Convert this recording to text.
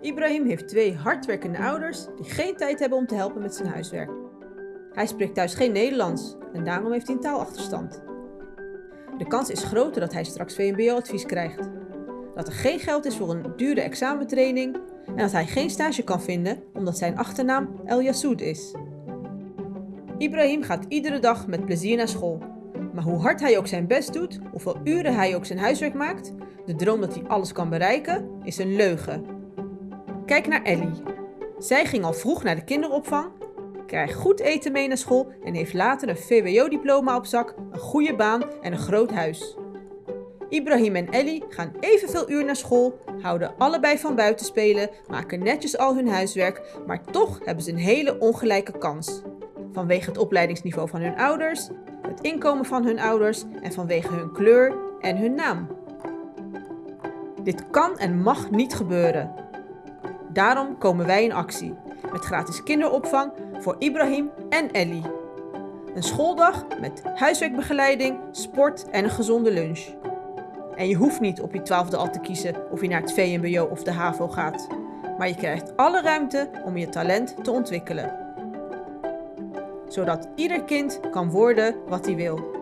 Ibrahim heeft twee hardwerkende ouders die geen tijd hebben om te helpen met zijn huiswerk. Hij spreekt thuis geen Nederlands en daarom heeft hij een taalachterstand. De kans is groter dat hij straks VMBO-advies krijgt. Dat er geen geld is voor een dure examentraining en dat hij geen stage kan vinden omdat zijn achternaam El Yassoud is. Ibrahim gaat iedere dag met plezier naar school. Maar hoe hard hij ook zijn best doet, hoeveel uren hij ook zijn huiswerk maakt, de droom dat hij alles kan bereiken, is een leugen. Kijk naar Ellie. Zij ging al vroeg naar de kinderopvang, krijgt goed eten mee naar school en heeft later een VWO-diploma op zak, een goede baan en een groot huis. Ibrahim en Ellie gaan evenveel uur naar school, houden allebei van buiten spelen, maken netjes al hun huiswerk, maar toch hebben ze een hele ongelijke kans. Vanwege het opleidingsniveau van hun ouders, het inkomen van hun ouders en vanwege hun kleur en hun naam. Dit kan en mag niet gebeuren. Daarom komen wij in actie met gratis kinderopvang voor Ibrahim en Ellie. Een schooldag met huiswerkbegeleiding, sport en een gezonde lunch. En je hoeft niet op je twaalfde al te kiezen of je naar het VMBO of de HAVO gaat. Maar je krijgt alle ruimte om je talent te ontwikkelen. Zodat ieder kind kan worden wat hij wil.